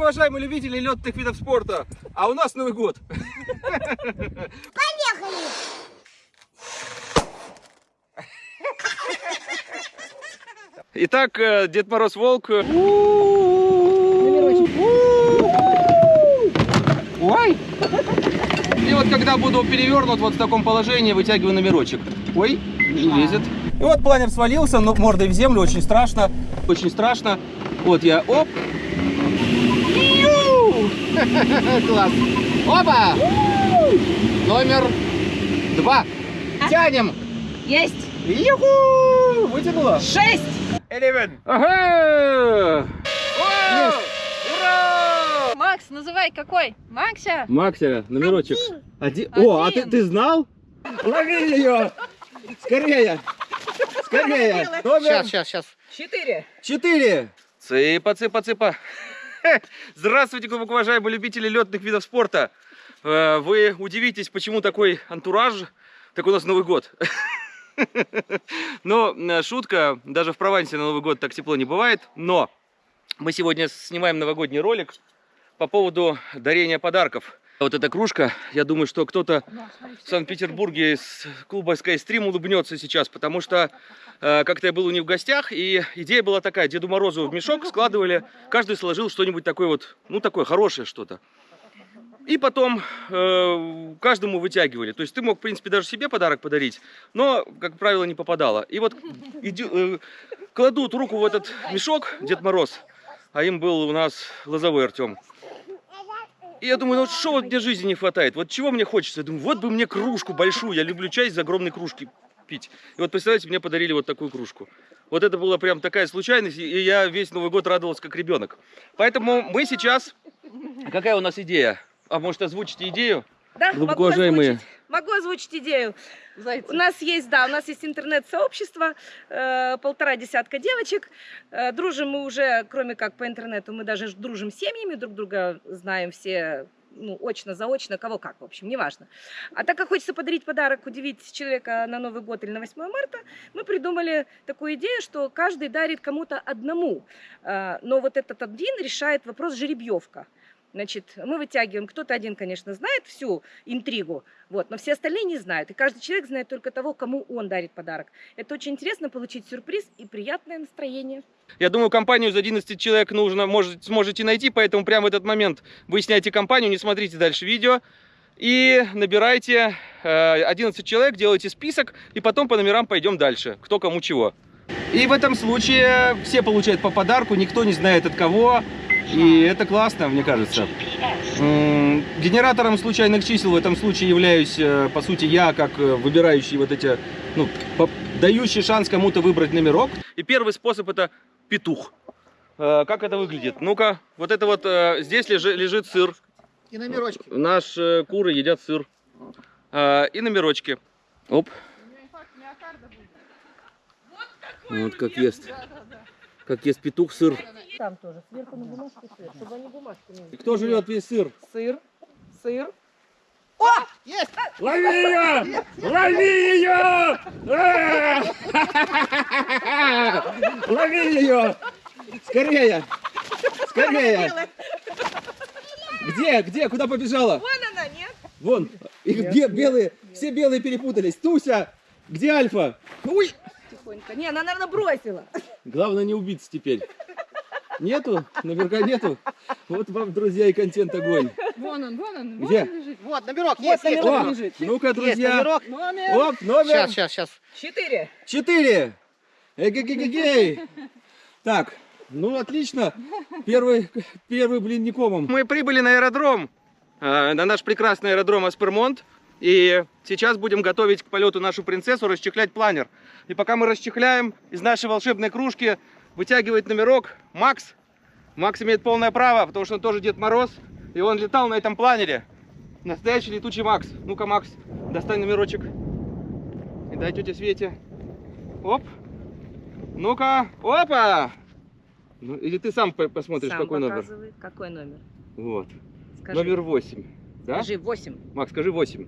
уважаемые любители летных видов спорта, а у нас Новый год. Поехали! Итак, э, Дед Мороз Волк. Ой! И вот когда буду перевернут вот в таком положении, вытягиваю номерочек. Ой, не лезет. И вот планер свалился, но мордой в землю, очень страшно. Очень страшно. Вот я, оп. Класс. Опа! Номер два. Тянем. Есть! Юху! Вытянула. Шесть! Ага! О! Ура! Макс, называй какой? Макся? Максера, номерочек. Один. О, а ты, ты знал? Лови ее! Скорее! Скорее! Номер Сейчас, сейчас, сейчас. Четыре. четыре. Цыпа, цыпа, цыпа. Здравствуйте, глубоко уважаемые любители летных видов спорта. Э, Вы удивитесь, почему такой антураж, так у нас Новый год. Но э, шутка, даже в Провансе на Новый год так тепло не бывает. Но мы сегодня снимаем новогодний ролик по поводу дарения подарков. Вот эта кружка, я думаю, что кто-то в Санкт-Петербурге из клуба Skystream улыбнется сейчас, потому что э, как-то я был у них в гостях, и идея была такая, Деду Морозу в мешок складывали, каждый сложил что-нибудь такое вот, ну такое хорошее что-то. И потом э, каждому вытягивали. То есть ты мог, в принципе, даже себе подарок подарить, но, как правило, не попадало. И вот иди- э, кладут руку в этот мешок Дед Мороз, а им был у нас Лозовой Артем. Я думаю, ну что вот мне жизни не хватает? Вот чего мне хочется? Я думаю, вот бы мне кружку большую. Я люблю чай из огромной кружки пить. И вот представляете, мне подарили вот такую кружку. Вот это была прям такая случайность, и я весь Новый год радовался как ребенок. Поэтому мы сейчас... Какая у нас идея? А может озвучите идею? Да, Глубоко могу уважаемые. озвучить, могу озвучить идею. Зайцы. У нас есть, да, у нас есть интернет-сообщество, э, полтора десятка девочек. Э, дружим мы уже, кроме как по интернету, мы даже дружим с семьями, друг друга знаем все, ну, очно, заочно, кого как, в общем, неважно. А так как хочется подарить подарок, удивить человека на Новый год или на 8 марта, мы придумали такую идею, что каждый дарит кому-то одному. Э, но вот этот один решает вопрос жеребьевка. Значит, мы вытягиваем, кто-то один, конечно, знает всю интригу, вот, но все остальные не знают. И каждый человек знает только того, кому он дарит подарок. Это очень интересно получить сюрприз и приятное настроение. Я думаю, компанию из 11 человек нужно, может, сможете найти, поэтому прямо в этот момент вы сняете компанию, не смотрите дальше видео. И набирайте э, 11 человек, делайте список, и потом по номерам пойдем дальше, кто кому чего. И в этом случае все получают по подарку, никто не знает от кого. И это классно, мне кажется. Генератором случайных чисел в этом случае являюсь, э, по сути, я, как э, выбирающий вот эти, ну, дающий шанс кому-то выбрать номерок. И первый способ это петух. Э, Как это выглядит? Ну-ка, вот это вот, здесь лежи- лежит сыр. И номерочки. Наши куры едят сыр. И номерочки. Оп. Вот как ест. Как ест петух сыр. Там тоже, сверху на бумажку сыр, чтобы они бумажку не И кто жрет весь сыр? Сыр, сыр. Есть! Лови ее! Лови ее! Лови ее! Скорее! Скорее! Где? Где? Куда побежала? Вон она, нет? Вон! Их бе- белые, все белые перепутались. Туся! Где Альфа? Ой! Тихонько. Не, она, наверное, бросила. Главное не убиться теперь. Нету? Наверняка нету. Вот вам, друзья, и контент огонь. Вон он, вон он. Где? Вон он лежит. Вот, номерок Вот есть, есть. номерок О, лежит. ну-ка, Есть друзья. номерок. Номер. Оп, номер. Сейчас, сейчас, сейчас. Четыре. Четыре. Эгегегегей. Так, ну отлично. Первый, первый блин не комом. Мы прибыли на аэродром, э, на наш прекрасный аэродром Аспермонт. И сейчас будем готовить к полету нашу принцессу, расчехлять планер. И пока мы расчехляем, из нашей волшебной кружки вытягивает номерок Макс. Макс имеет полное право, потому что он тоже Дед Мороз. И он летал на этом планере. Настоящий летучий Макс. Ну-ка, Макс, достань номерочек. И дай тете Свете. Оп. Ну-ка. Опа! Ну, или ты сам по- посмотришь, Сам какой номер. Какой номер? Вот. Скажи. Номер 8. Да? Скажи восемь. Макс, скажи 8.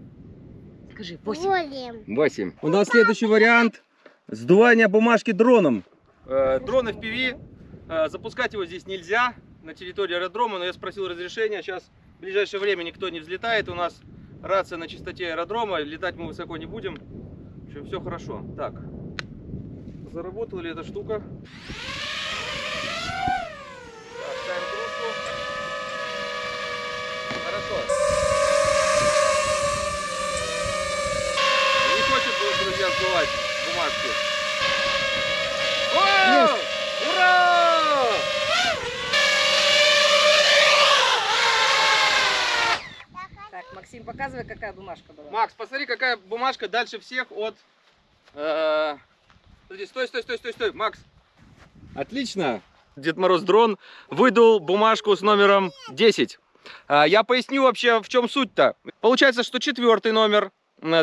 Скажи восемь. Волем. 8. У нас следующий вариант. Сдувание бумажки дроном. Э, дрон FPV. Э, запускать его здесь нельзя. на территории аэродрома, но я спросил разрешения. Сейчас в ближайшее время никто не взлетает. У нас рация на чистоте аэродрома. Летать мы высоко не будем. В общем, все хорошо. Так, заработала ли эта штука? Так, ставим кружку. Хорошо. Сдувать бумажки. О! Ура! Так, Максим, показывай, какая бумажка была. Макс, посмотри, какая бумажка дальше всех от... э, Подожди, стой, стой, стой, стой, стой, Макс. Отлично. Дед Мороз дрон выдал бумажку с номером 10. А, Я поясню вообще, в чем суть-то. Получается, что четвертый номер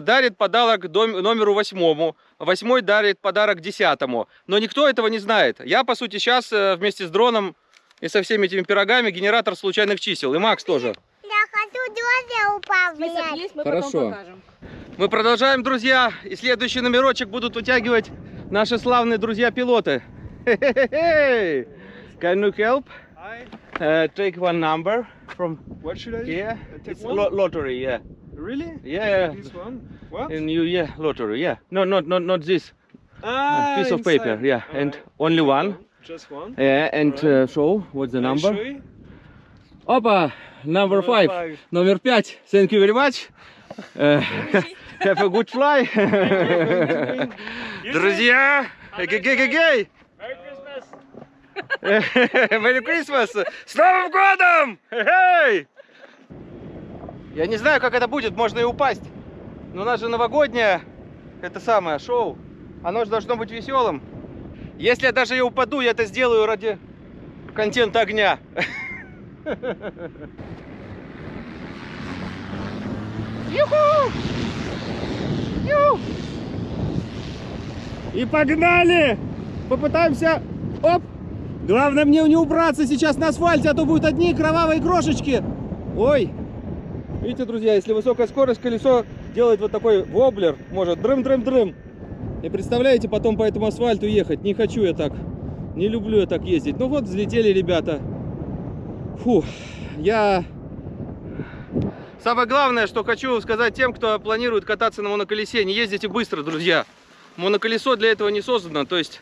дарит подарок номеру восьмому, восьмой дарит подарок десятому. Но никто этого не знает. Я, по сути, сейчас вместе с дроном и со всеми этими пирогами генератор случайных чисел. И Макс тоже. Я хочу Список управлять. есть, мы Хорошо. Мы продолжаем, друзья. И следующий номерочек будут вытягивать наши славные друзья-пилоты. Can you help? I, Uh, take one number from what should I take It's one? lo- lottery, yeah. Really? Yeah. This one? What? And you, yeah, lottery, yeah. No, not, not, not this. ah, piece of paper, inside. yeah. And Alright. only one. Just one. Yeah, and uh, show what's the Can I number. show you? Опа, number Number five. five. Номер пять. Thank you very much. Uh, have a good fly. Друзья, гей-гей-гей-гей. Merry Christmas! С Новым годом! Эй! Я не знаю, как это будет, можно и упасть. Но у нас же новогоднее, это самое, шоу. Оно же должно быть веселым. Если я даже и упаду, я это сделаю ради контента огня. Юху! Ю! И погнали! Попытаемся... Оп! Главное мне не убраться сейчас на асфальте, а то будут одни кровавые крошечки. Ой! Видите, друзья, если высокая скорость, колесо делает вот такой воблер, может дрым-дрым-дрым. И представляете, потом по этому асфальту ехать. Не хочу я так. Не люблю я так ездить. Ну вот, взлетели ребята. Фу, я... Самое главное, что хочу сказать тем, кто планирует кататься на моноколесе, не ездите быстро, друзья. Моноколесо для этого не создано, то есть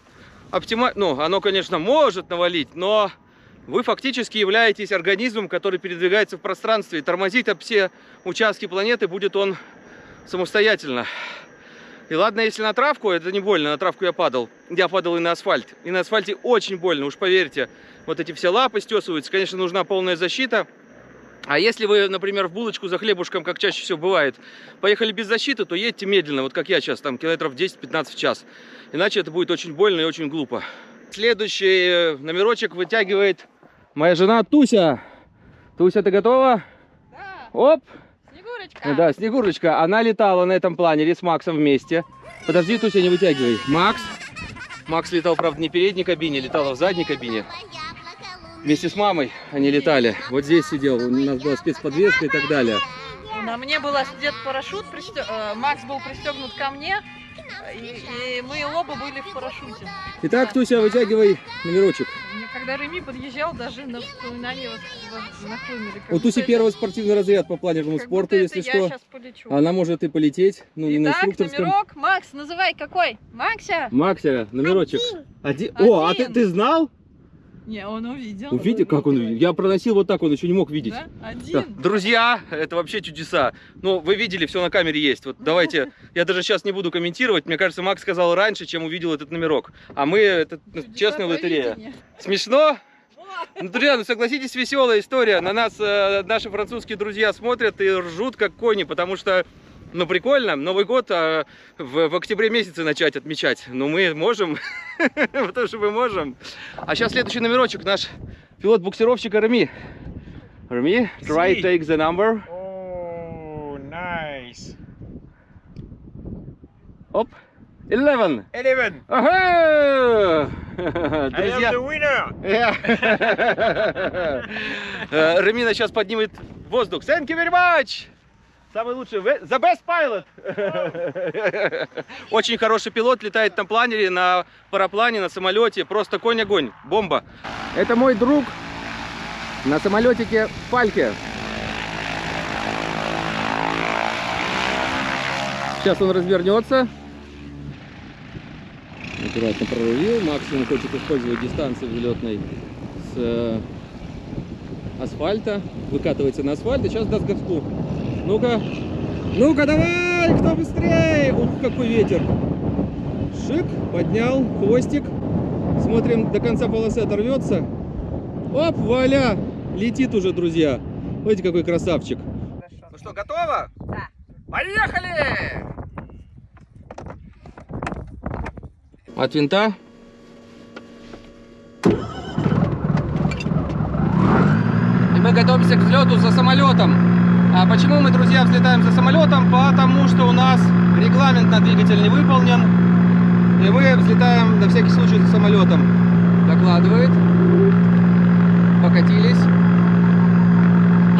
оптима... ну, оно, конечно, может навалить, но вы фактически являетесь организмом, который передвигается в пространстве, и тормозить об все участки планеты будет он самостоятельно. И ладно, если на травку, это не больно, на травку я падал. Я падал и на асфальт. И на асфальте очень больно, уж поверьте. Вот эти все лапы стесываются, конечно, нужна полная защита. А если вы, например, в булочку за хлебушком, как чаще всего бывает, поехали без защиты, то едьте медленно, вот как я сейчас, там километров 10-15 в час. Иначе это будет очень больно и очень глупо. Следующий э, номерочек вытягивает моя жена Туся. Туся, ты готова? Да, Оп! Снегурочка. Да, Снегурочка, она летала на этом планере с Максом вместе. Подожди, Туся, не вытягивай. Макс. Макс летал, правда, не в передней кабине, летала в задней кабине. Вместе с мамой они летали. Вот здесь сидел, у нас была спецподвеска и так далее. На мне был одет парашют, пристё- э, Макс был пристегнут ко мне, и, и мы оба были в парашюте. Итак, Туся, вытягивай номерочек. Когда Реми подъезжал, даже на нахлынули. Как У Туси первый спортивный разряд по планерному спорту, если что. Она может и полететь, ну не на Итак, инструкторском. номерок. Макс, называй какой? Макся? Макся, номерочек. Один. О, а ты, ты знал? Не, он увидел. Увидел, как он увидел? Я проносил вот так, он еще не мог видеть. Да? Да. Один. Друзья, это вообще чудеса. Ну, вы видели, все на камере есть. Вот давайте, я даже сейчас не буду комментировать. Мне кажется, Макс сказал раньше, чем увидел этот номерок. А мы, это ну, Чудеса честная лотерея. провидения. Смешно? Ну, друзья, ну согласитесь, веселая история. На нас э, наши французские друзья смотрят и ржут как кони, потому что, ну, прикольно, Новый год а, в, в октябре месяце начать отмечать. Ну, мы можем, потому что мы можем. А сейчас следующий номерочек, наш пилот-буксировщик Реми. Реми, try Si. take the number. Oh, nice. Оп, 11. Eleven. Ага! I am Друзья, the winner. Э, Ремина сейчас поднимет воздух. Thank you very much! Самый лучший, the best pilot! Очень хороший пилот, летает на планере, на параплане, на самолете. Просто конь-огонь, бомба. Это мой друг на самолетике Фальке. Сейчас он развернется. Аккуратно прорулил. Максимум хочет использовать дистанцию взлетной с э, асфальта. Выкатывается на асфальт и сейчас даст газку. Ну-ка. Ну-ка, давай! Кто быстрее? Ух, какой ветер! Шик, поднял, хвостик. Смотрим, до конца полосы оторвется. Оп, вуаля! Летит уже, друзья. Смотрите, какой красавчик. Ну что, готово? Да. Поехали! От винта. И мы готовимся к взлету за самолетом. А почему мы, друзья, взлетаем за самолетом? Потому что у нас регламент на двигатель не выполнен. И мы взлетаем на всякий случай за самолетом. Докладывает. Покатились.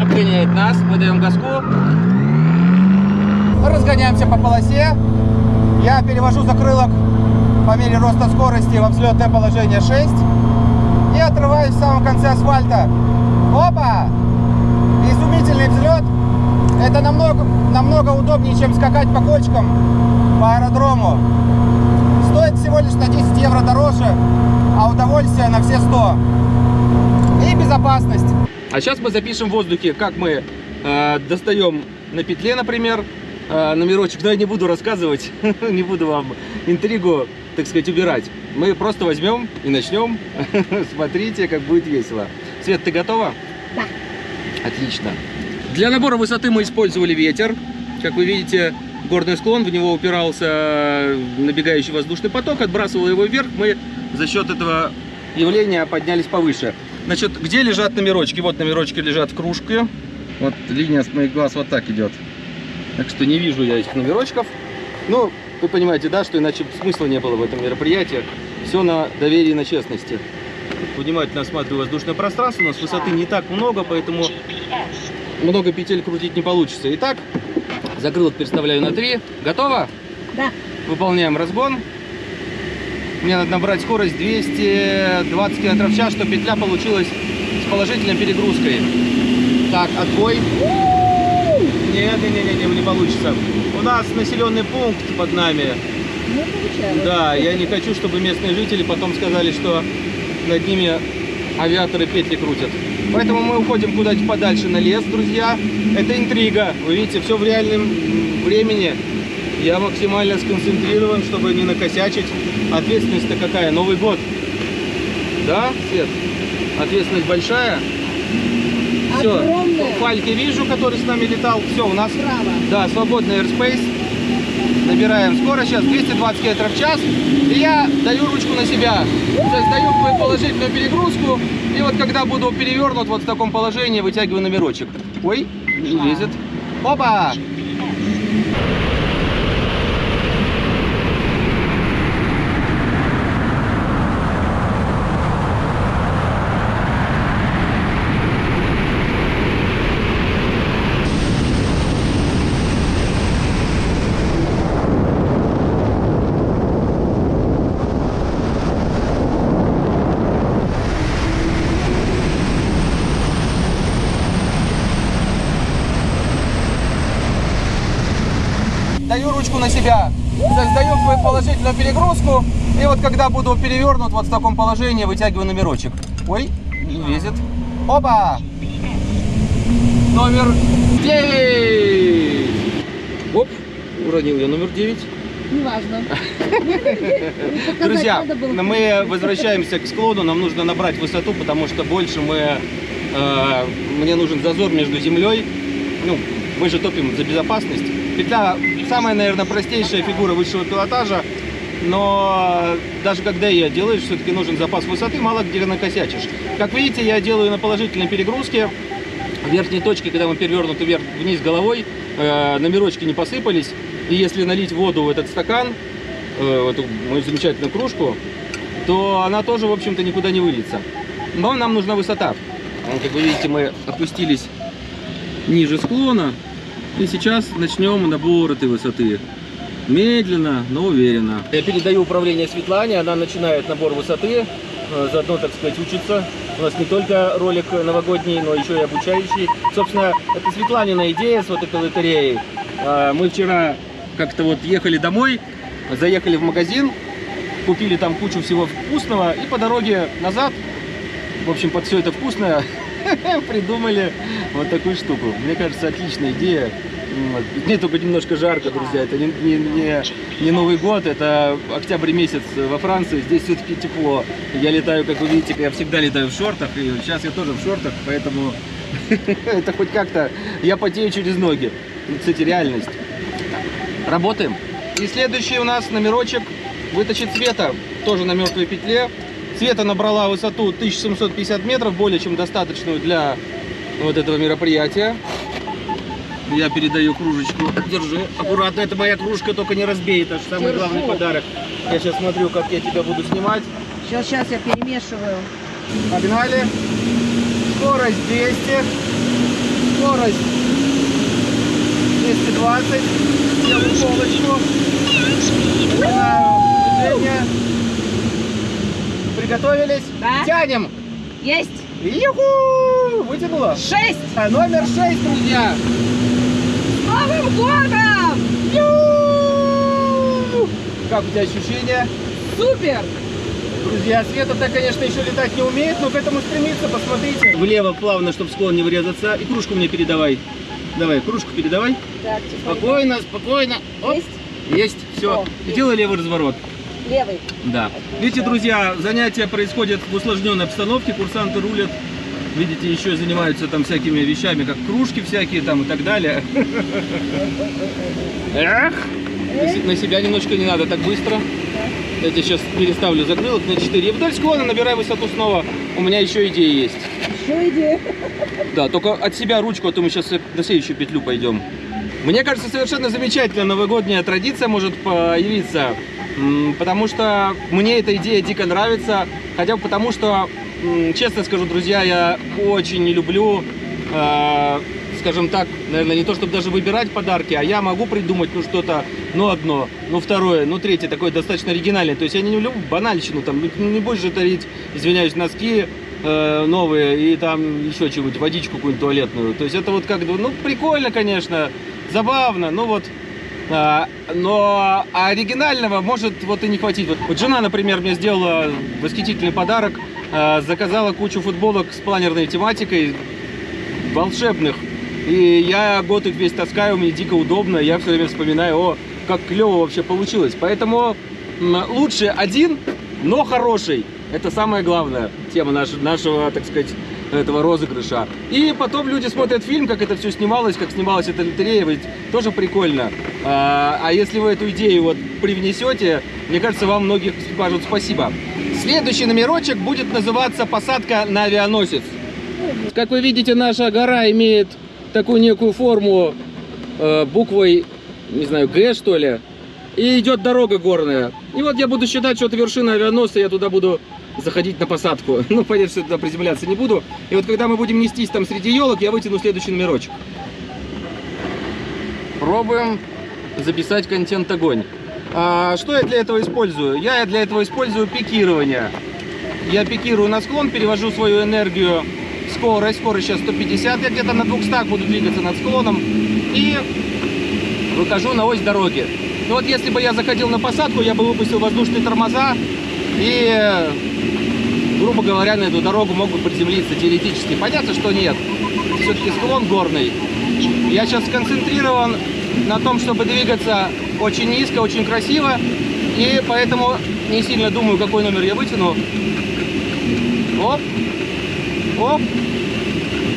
Обгоняет нас. Мы даем газку. Разгоняемся по полосе. Я перевожу закрылок по мере роста скорости во взлетное положение 6. И отрываюсь в самом конце асфальта. Опа! Изумительный взлет. Это намного, намного удобнее, чем скакать по кочкам по аэродрому. Стоит всего лишь на 10 евро дороже, а удовольствие на все 100. И безопасность. А сейчас мы запишем в воздухе, как мы э, достаем на петле, например, э, номерочек. Но я не буду рассказывать, не буду вам интригу, так сказать, убирать. Мы просто возьмем и начнем. Смотрите, как будет весело. Свет, ты готова? Да. Отлично. Для набора высоты мы использовали ветер. Как вы видите, горный склон, в него упирался набегающий воздушный поток, отбрасывал его вверх. Мы за счет этого явления поднялись повыше. Значит, где лежат номерочки? Вот номерочки лежат в кружке. Вот линия с моих глаз вот так идет. Так что не вижу я этих номерочков. Ну, вы понимаете, да, что иначе смысла не было в этом мероприятии. Все на доверии и на честности. Внимательно осматриваю воздушное пространство. У нас высоты не так много, поэтому много петель крутить не получится. Итак, закрылок переставляю на 3. Готово? Да. Выполняем разгон. Мне надо набрать скорость 220 км в час, чтобы петля получилась с положительной перегрузкой. Так, отбой. Нет, не, не, не, не, не получится. У нас населенный пункт под нами. Да, я не хочу, чтобы местные жители потом сказали, что над ними авиаторы петли крутят. Поэтому мы уходим куда-нибудь подальше на лес, друзья. Это интрига. Вы видите, все в реальном времени. Я максимально сконцентрирован, чтобы не накосячить. Ответственность-то какая? Новый год. Да, Свет? Ответственность большая. Все. Огромная. Фальки вижу, который с нами летал. Все, у нас Право. да, свободный airspace. Набираем скорость сейчас 220 км в час. И я даю ручку на себя. Создаю положительную перегрузку. И вот когда буду перевернут вот в таком положении, вытягиваю номерочек. Ой, не лезет. Опа! Даю ручку на себя. Создаю положительную перегрузку. И вот когда буду перевернут вот в таком положении, вытягиваю номерочек. Ой, не лезет. Опа! Номер 9. Оп, уронил я номер 9. Неважно. Друзья, мы возвращаемся к склону, нам нужно набрать высоту, потому что больше мы, э, мне нужен зазор между землей. Ну, мы же топим за безопасность. Петля самая, наверное, простейшая фигура высшего пилотажа, но даже когда ее делаешь, все-таки нужен запас высоты, мало где накосячишь. Как видите, я делаю на положительной перегрузке. В верхней точке, когда мы перевернуты вверх, вниз головой, э, номерочки не посыпались. И если налить воду в этот стакан, э, в эту мою замечательную кружку, то она тоже, в общем-то, никуда не выльется. Но нам нужна высота. Как вы видите, мы опустились ниже склона. И сейчас начнем набор этой высоты. Медленно, но уверенно. Я передаю управление Светлане, она начинает набор высоты. э, заодно, так сказать, учиться. У нас не только ролик новогодний, но еще и обучающий. Собственно, это Светланина идея с вот этой лотереей. А, Мы вчера как-то вот ехали домой, заехали в магазин, купили там кучу всего вкусного и по дороге назад, в общем, под все это вкусное, придумали вот такую штуку. Мне кажется, отличная идея. Мне только немножко жарко, друзья. Это не, не, не, не Новый год, это октябрь месяц во Франции. Здесь все-таки тепло. Я летаю, как вы видите, я всегда летаю в шортах. И сейчас я тоже в шортах, поэтому это хоть как-то... Я потею через ноги. Ну, Кстати, реальность. Работаем. И следующий у нас номерочек вытащит Света. Тоже на мертвой петле. Света набрала высоту 1750 метров, более чем достаточную для вот этого мероприятия. Я передаю кружечку. Держи. Аккуратно, это моя кружка, только не разбей. Это же самый Держу. главный подарок. Я сейчас смотрю, как я тебя буду снимать. Сейчас, сейчас я перемешиваю. Погнали. Скорость 200. Скорость 220. Делаю полочку. Начинаю движение. Приготовились. Да. Тянем. Есть! Юху! Вытянула. Шесть! А, Номер 6, друзья. С Новым годом! Ю! Как у тебя ощущения? Супер! Друзья, Света-то, конечно, еще летать не умеет, но к этому стремится, посмотрите. Влево плавно, чтобы склон не врезаться. И кружку мне передавай. Давай, кружку передавай. Так. Спокойно, спокойно. Оп. Есть? Есть, все. О, делай левый разворот. Левый. Да. Видите, друзья, занятия происходят в усложненной обстановке, курсанты рулят. Видите, еще занимаются там всякими вещами, как кружки всякие там и так далее. Эх! На се- На себя немножко не надо так быстро. Я тебе сейчас переставлю закрылок на 4. И вдоль склона набирай высоту снова. У меня еще идея есть. Еще идея. Да, только от себя ручку, а то мы сейчас на следующую петлю пойдем. Мне кажется, совершенно замечательная новогодняя традиция может появиться, потому что мне эта идея дико нравится, хотя бы потому что, честно скажу, друзья, я очень не люблю, э, скажем так, наверное, не то чтобы даже выбирать подарки, а я могу придумать, ну, что-то, ну, одно, ну, второе, ну, третье, такое достаточно оригинальное. То есть я не люблю банальщину, там, ну, не будешь же дарить, извиняюсь, носки, э, новые и там еще чего-нибудь, водичку какую-нибудь туалетную. То есть это вот как-то, ну, прикольно, конечно, забавно, ну вот, но оригинального может вот и не хватить. Вот, вот жена, например, мне сделала восхитительный подарок, а, заказала кучу футболок с планерной тематикой, волшебных. И я год их весь таскаю, мне дико удобно, я все время вспоминаю, о, как клево вообще получилось. Поэтому лучше один, но хороший. Это самая главная тема наш- нашего, так сказать, этого розыгрыша. И потом люди смотрят фильм, как это все снималось, как снималась эта лотерея, ведь тоже прикольно. А, а если вы эту идею вот привнесете, мне кажется, вам многих скажут спасибо. Следующий номерочек будет называться «Посадка на авианосец». Как вы видите, наша гора имеет такую некую форму э, буквой, не знаю, Г что ли. И идет дорога горная. И вот я буду считать, что это вершина авианосца, я туда буду заходить на посадку. Ну, понятно, что я туда приземляться не буду. И вот когда мы будем нестись там среди елок, я вытяну следующий номерочек. Пробуем записать контент огонь. А, что я для этого использую? Я для этого использую пикирование. Я пикирую на склон, перевожу свою энергию, скорость, скорость сейчас 150, я где-то на 200 буду двигаться над склоном и выхожу на ось дороги. Ну вот если бы я заходил на посадку, я бы выпустил воздушные тормоза и, грубо говоря, на эту дорогу мог бы приземлиться теоретически. Понятно, что нет. Все-таки склон горный. Я сейчас сконцентрирован на том, чтобы двигаться очень низко, очень красиво. И поэтому не сильно думаю, какой номер я вытяну. Оп. Оп.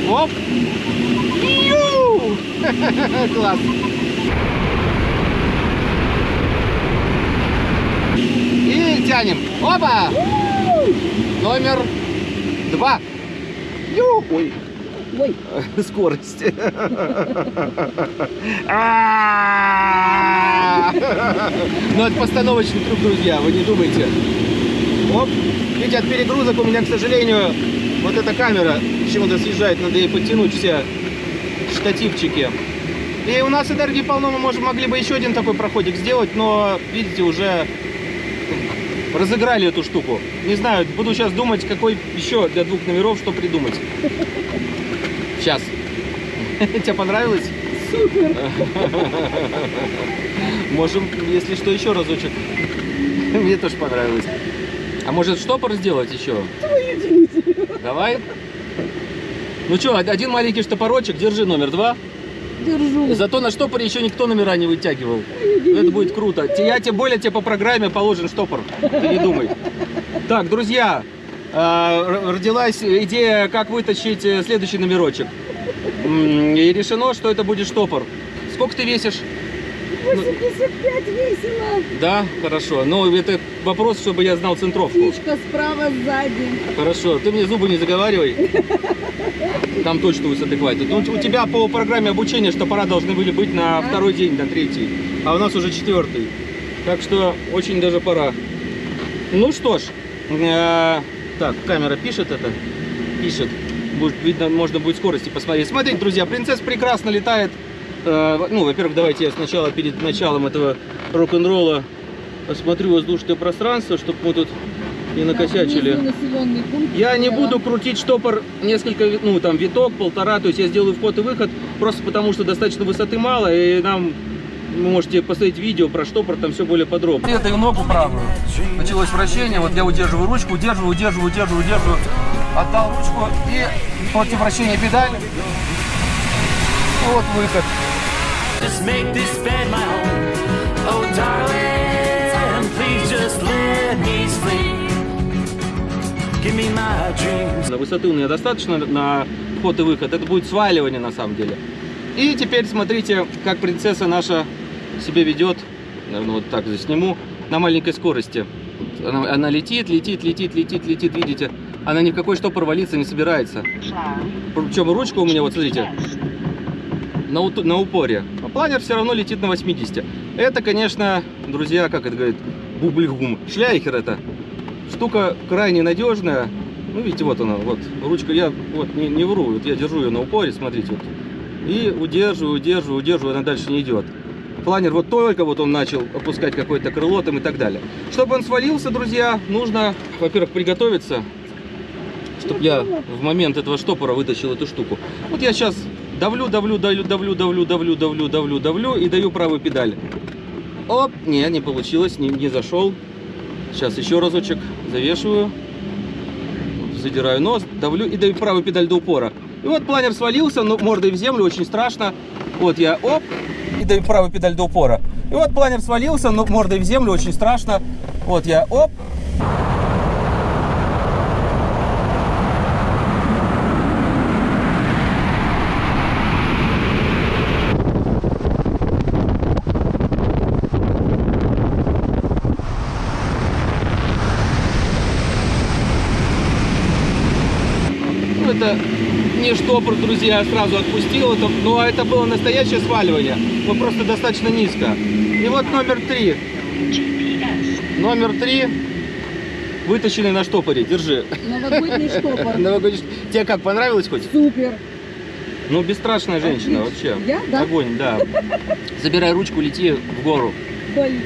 Оп. Ю! Класс. И тянем. Опа! Номер два. Ой. Ой. Скорость. А! Ну, это постановочный трюк, друзья, вы не думайте. Оп. Видите, от перегрузок у меня, к сожалению, вот эта камера почему-то съезжает, надо ей подтянуть все штативчики. И у нас энергии полно, мы можем, могли бы еще один такой проходик сделать, но, видите, уже разыграли эту штуку. Не знаю, буду сейчас думать, какой еще для двух номеров, что придумать. Сейчас. Тебе понравилось? Супер. Можем, если что, еще разочек. Мне тоже понравилось. А может штопор сделать еще? Давай. Ну что, один маленький штопорочек, держи номер два. Держу. Зато на штопоре еще никто номера не вытягивал. Это будет круто. Я тем более тебе по программе положен штопор. Ты не думай. Так, друзья, э, родилась идея, как вытащить э, следующий номерочек. И решено, что это будет штопор. Сколько ты весишь? 85 весело. Да, хорошо. Ну, это вопрос, чтобы я знал центровку. Птичка справа сзади. Хорошо, ты мне зубы не заговаривай. Там точно высоты хватит. Ну, у тебя по программе обучения штопора должны были быть на второй день, на третий. А у нас уже четвертый. Так что очень даже пора. Ну что ж, э, так, камера пишет это? Пишет. Будет видно, можно будет скорости посмотреть. Смотрите, друзья, принцесса прекрасно летает. Э, ну, во-первых, давайте я сначала перед началом этого рок-н-ролла осмотрю воздушное пространство, чтобы мы тут не накосячили. Я не буду крутить штопор несколько, ну там виток, полтора, то есть я сделаю вход и выход, просто потому что достаточно высоты мало, и нам вы можете посмотреть видео про штопор, там все более подробно. Я даю ногу правую. Началось вращение, вот я удерживаю ручку, удерживаю, удерживаю, удерживаю, удерживаю. Отдал ручку и против вращения педаль. Вот выход. Just make this bed my home. Oh, darling, please just let me sleep. Give me my dreams. Высоты у меня достаточно на вход и выход. Это будет сваливание на самом деле. И теперь смотрите, как принцесса наша себя ведет. Наверное, вот так засниму. На маленькой скорости. Она, она летит, летит, летит, летит, летит, видите? Она ни в какой штопор валиться не собирается. Причем ручка у меня, вот смотрите, на, на упоре. Планер все равно летит на 80. Это, конечно, друзья, как это говорит, бублигум. Шляйхер это. Штука крайне надежная. Ну, видите, вот она, вот ручка, я вот не, не вру, вот я держу ее на упоре, смотрите, вот. И удерживаю, удерживаю, удерживаю, она дальше не идет. Планер вот только вот он начал опускать какое-то крыло там и так далее. Чтобы он свалился, друзья, нужно, во-первых, приготовиться, чтобы я в момент этого штопора вытащил эту штуку. Вот я сейчас давлю, давлю, давлю, давлю, давлю, давлю, давлю, давлю, давлю и даю правую педаль. Оп, не, не получилось, не, не зашел. Сейчас еще разочек завешиваю, задираю нос, давлю и даю правую педаль до упора. И вот планер свалился, но мордой в землю, очень страшно. Вот я, оп, и даю правую педаль до упора. И вот планер свалился, но мордой в землю, очень страшно. Вот я, оп, Ну, это не штопор, друзья, я сразу отпустил это, но это было настоящее сваливание. Ну, просто достаточно низко. И вот номер три. Номер три. Вытащенный на штопоре. Держи. Новогодний штопор. Новогодний Тебе как, понравилось хоть? Супер. Ну, бесстрашная женщина вообще. Я, да? Огонь, да. Забирай ручку, лети в гору. Блин.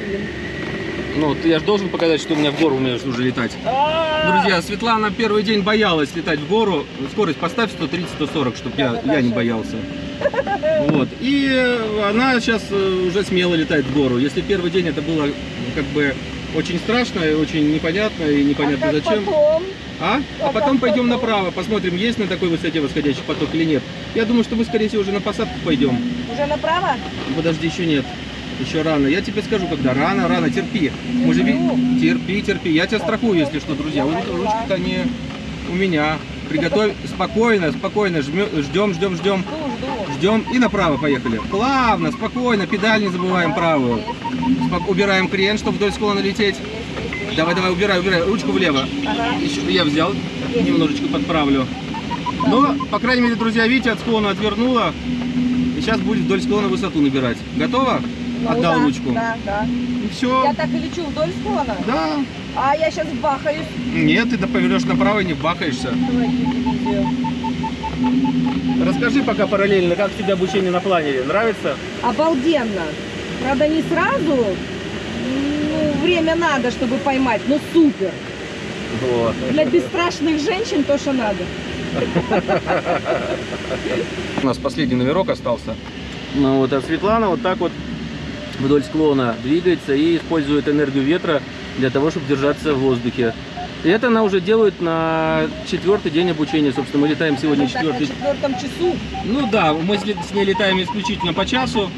Ну, ты, я же должен показать, что у меня в гору умеешь уже летать. Друзья, Светлана первый день боялась летать в гору. Скорость поставь 130-140, чтобы я, я не боялся. Вот. И она сейчас э, уже смело летает в гору. Если первый день это было ну, как бы очень страшно и очень непонятно и непонятно зачем. А? А потом пойдем направо, посмотрим, есть на такой высоте восходящий поток или нет. Я думаю, что мы, скорее всего, уже на посадку пойдем. Уже направо? Подожди, еще нет. Еще рано. Я тебе скажу, когда. Рано, рано, терпи. Мы же Терпи, терпи. Я тебя страхую, если что, друзья. Вот ручка-то не у меня. Приготовь спокойно, спокойно. Ждем, ждем, ждем. Ждем и направо поехали. Плавно, спокойно. Педаль не забываем правую. Спок- Убираем крен, чтобы вдоль склона лететь. Давай, давай, убирай, убирай. Ручку влево. Еще я взял. Немножечко подправлю. Но, по крайней мере, друзья, видите, от склона отвернула. И сейчас будет вдоль склона высоту набирать. Готово? Отдал Ну да, ручку. Да, да. И все. Я так и лечу вдоль склона. Да. А я сейчас бахаюсь. Нет, ты да повернешь направо и не бахаешься. Расскажи пока параллельно, как тебе обучение на планере? Нравится? Обалденно. Правда, не сразу. Ну, время надо, чтобы поймать, но супер. Вот. Для бесстрашных женщин то, что надо. У нас последний номерок остался. Ну вот, а Светлана вот так вот вдоль склона двигается и использует энергию ветра для того, чтобы держаться в воздухе. И это она уже делает на четвертый день обучения. Собственно, мы летаем сегодня так, на четвертый. четвертом часу. Ну да, мы с, ней летаем исключительно по часу.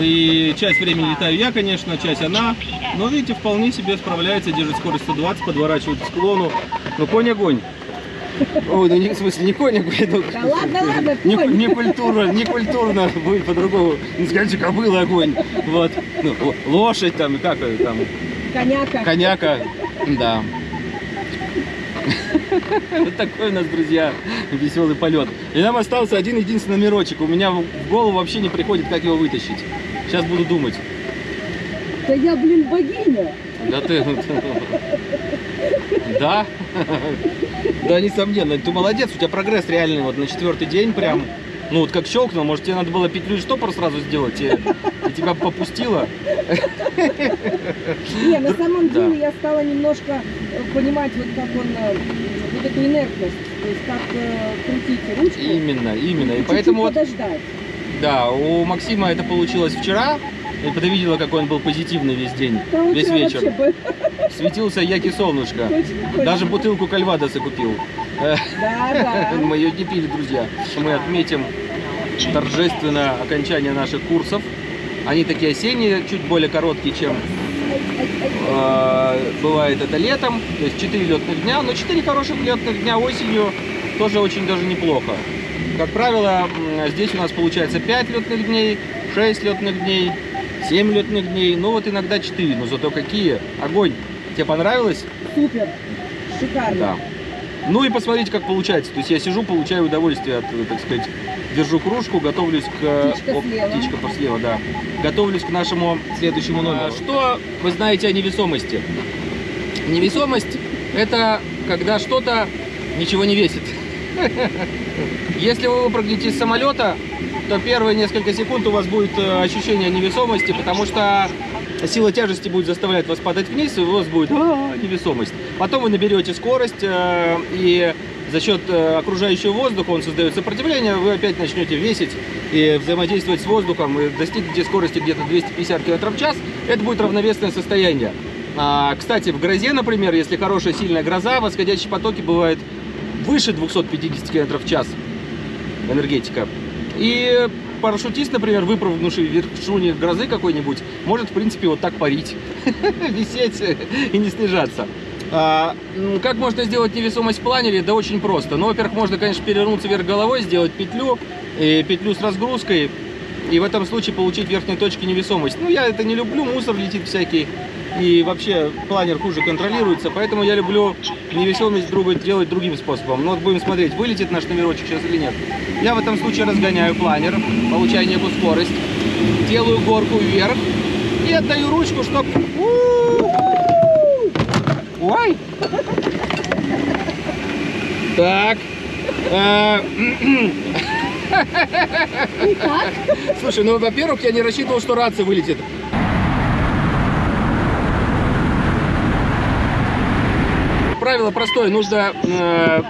И часть времени летаю я, конечно, часть она. Но видите, вполне себе справляется, держит скорость 120, подворачивает к склону. Ну, конь огонь. Ой, ну не, в смысле, не огонь, ну, Да ладно, ладно, не, конь. не культурно, не культурно будет по-другому. Ну, скажите, кобыла огонь. Вот. Ну, лошадь там, как там, Коняка. коняка. Да. Вот такой у нас, друзья, веселый полет. И нам остался один единственный номерочек. У меня в в голову вообще не приходит, как его вытащить. Сейчас буду думать. Да я, блин, богиня. Да ты... Да? Да, несомненно. Ты молодец, у тебя прогресс реальный. Вот на четвертый день прям... Ну вот как щелкнул, может тебе надо было петлю и штопор сразу сделать, и, и тебя попустило. Не, на самом Да. деле я стала немножко э, понимать, вот как он, э, вот эту инертность, то есть как э, крутить ручку. Именно, именно. И поэтому вот, подождать. да, у Максима это получилось вчера. И ты видела, какой он был позитивный весь день, Да, весь вечер. Светился яки солнышко. точно, точно. Даже бутылку кальвадоса купил. Да, да. Мы ее не пили, друзья. Мы отметим торжественно окончание наших курсов. Они такие осенние, чуть более короткие, чем э, бывает это летом. То есть 4 летных дня, но 4 хороших летных дня осенью тоже очень даже неплохо. Как правило, здесь у нас получается 5 летных дней, 6 летных дней, 7 летных дней, ну вот иногда 4, но зато какие. Огонь! Тебе понравилось? Супер. Шикарно. Да. Ну и посмотрите, как получается. То есть я сижу, получаю удовольствие от, э, так сказать, держу кружку, готовлюсь к... Птичка оп, слева. птичка слева, да. Готовлюсь к нашему следующему номеру. Что вы знаете о невесомости? Невесомость – это когда что-то ничего не весит. Если вы выпрыгнете из самолета, то первые несколько секунд у вас будет э, ощущение невесомости, потому что сила тяжести будет заставлять вас падать вниз, и у вас будет «А, невесомость. Потом вы наберете скорость, э, и за счет э, окружающего воздуха он создает сопротивление, вы опять начнете весить и взаимодействовать с воздухом, и достигнете скорости где-то 250 км в час. Это будет равновесное состояние. А, кстати, в грозе, например, если хорошая сильная гроза, восходящие потоки бывают выше 250 км в час энергетика. И парашютист, например, выпрыгнувший в вершине грозы какой-нибудь, может, в принципе, вот так парить, висеть и не снижаться. А, как можно сделать невесомость в планере? Да очень просто. Ну, во-первых, можно, конечно, перевернуться вверх головой, сделать петлю, и петлю с разгрузкой, и в этом случае получить в верхней точке невесомость. Ну, я это не люблю, мусор летит всякий, и вообще планер хуже контролируется, поэтому я люблю невесомость друга делать другим способом. Ну, вот будем смотреть, вылетит наш номерочек сейчас или нет. Я в этом случае разгоняю планер, получаю некую скорость, делаю горку вверх и отдаю ручку, чтобы... Ой! Так. Э, Слушай, ну, во-первых, я не рассчитывал, что рация вылетит. Правило простое, нужно, э,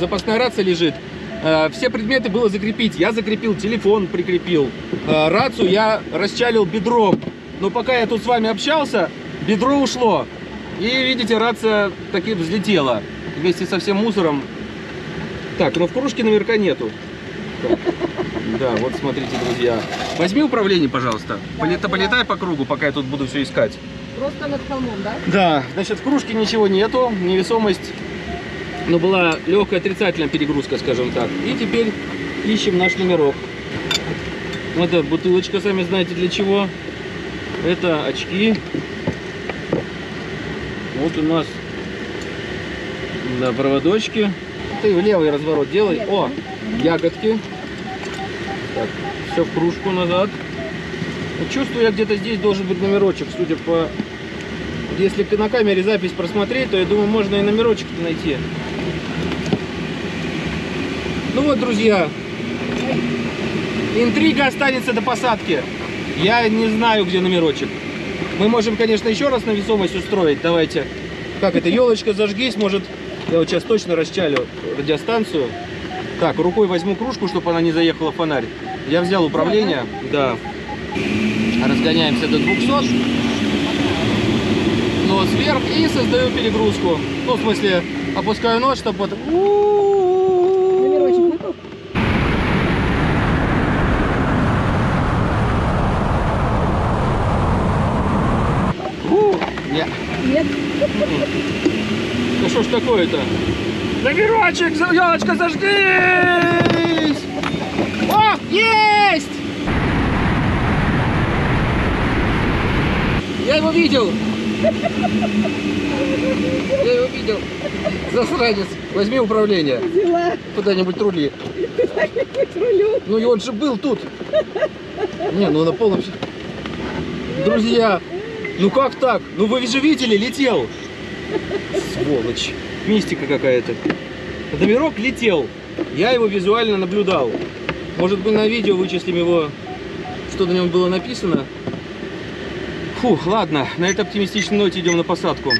запасная рация лежит. Э, все предметы было закрепить. Я закрепил телефон, прикрепил. Э, рацию я расчалил бедром. Но пока я тут с вами общался, бедро ушло. И видите, рация таки взлетела вместе со всем мусором. Так, но в кружке наверняка нету. Да, вот смотрите, друзья. Возьми управление, пожалуйста. Полета- полетай по кругу, пока я тут буду все искать. Просто над холмом, да? Да, значит, в кружке ничего нету, невесомость, но была легкая отрицательная перегрузка, скажем так. И теперь ищем наш номерок. Вот эта бутылочка, сами знаете для чего. Это очки. Вот у нас да, проводочки. Ты в левый разворот делай. О, ягодки. Так, все в кружку назад. Вот Чувствую, я где-то здесь должен быть номерочек, судя по если на камере запись просмотреть, то я думаю, можно и номерочек найти. Ну вот, друзья, интрига останется до посадки. Я не знаю, где номерочек. Мы можем, конечно, еще раз навесомость устроить. Давайте. Как это, елочка зажгись, может, я вот сейчас точно расчалю радиостанцию. Так, рукой возьму кружку, чтобы она не заехала в фонарь. Я взял управление. Да. Разгоняемся до 200. Нос вверх и создаю перегрузку. Ну, в смысле, опускаю нос, чтобы вот... Номерочек выпал? У, Не. Нет. Да что ж такое-то? Номерочек, елочка, зажгись! О, есть! Я его видел! Я его видел. Засранец. Возьми управление. Взяла. Куда-нибудь рули. Куда-нибудь рулю. Ну и он же был тут. Не, ну на полном... Друзья, ну как так? Ну вы же видели, летел. Сволочь. Мистика какая-то. Номерок летел. Я его визуально наблюдал. Может быть на видео вычислим его, что на нем было написано. Фух, ладно, на этой оптимистичной ноте идем на посадку.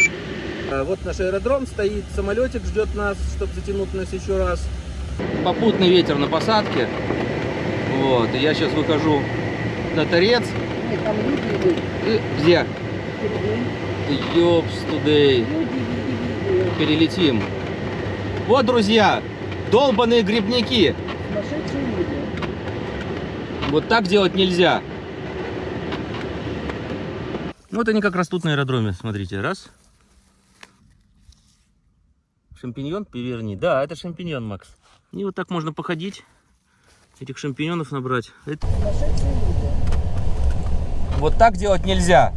Вот наш аэродром стоит, самолетик ждет нас, чтобы затянуть нас еще раз. Попутный ветер на посадке. Вот, и я сейчас выхожу на торец. И где? Ёпс тудей. Перелетим. Вот, друзья, долбаные грибники. Вот так делать нельзя. Вот они как растут на аэродроме. Смотрите, раз. Шампиньон, переверни. Да, это шампиньон, Макс. И вот так можно походить, этих шампиньонов набрать. Это-. Вот так делать нельзя.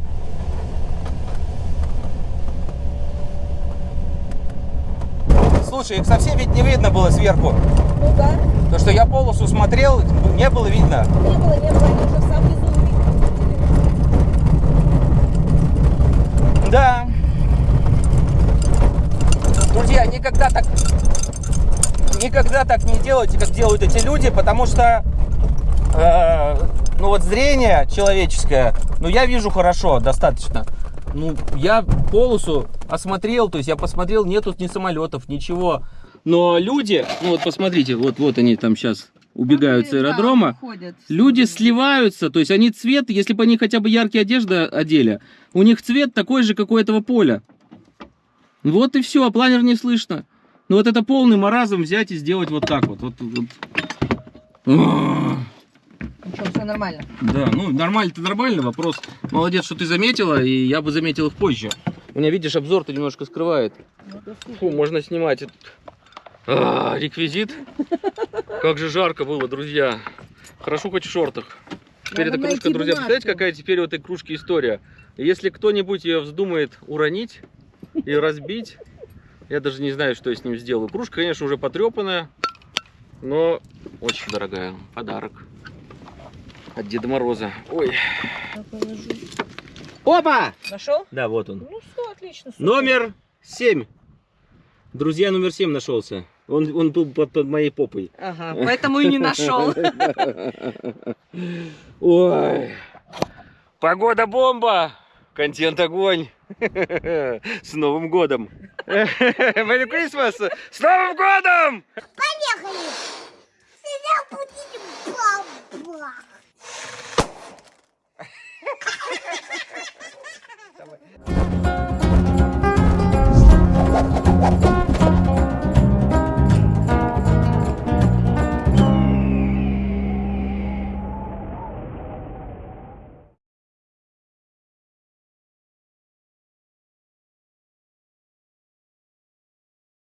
Слушай, их совсем ведь не видно было сверху. Ну да. То, что я полосу смотрел, не было видно. Не было, не было. Они уже в самом низу увидели. Да. Друзья, никогда так никогда так не делайте, как делают эти люди, потому что э, ну вот зрение человеческое, ну я вижу хорошо, достаточно. Ну, я полосу осмотрел, то есть я посмотрел, нету ни самолетов, ничего. Но люди, ну вот посмотрите, вот, вот они там сейчас убегают с аэродрома. Люди сливаются, то есть они цвет, если бы они хотя бы яркие одежды одели, у них цвет такой же, как у этого поля. Вот и все, а планер не слышно. Ну вот это полный маразм взять и сделать вот так вот. вот, вот. Ах. Ничего, все нормально. Да, ну нормально-то нормально, вопрос. Молодец, что ты заметила, и я бы заметил их позже. У меня, видишь, обзор-то немножко скрывает. Фу, можно снимать. этот, а, реквизит. Как же жарко было, друзья. Хорошо хоть в шортах. Теперь Надо эта кружка, друзья, представляете, какая теперь у этой кружки история? Если кто-нибудь ее вздумает уронить и разбить, я даже не знаю, что я с ним сделаю. Кружка, конечно, уже потрепанная, но очень дорогая. Подарок от Деда Мороза. Ой. Опа! Нашел? Да, вот он. Ну все, отлично. супер. Номер 7. Друзья, номер 7 нашелся. Он, он был под, под моей попой. Ага, поэтому и не нашел. Ой. Погода бомба. Контент огонь. С Новым годом. Merry Christmas. С Новым годом! Поехали! Всегда будем бомба! Давай.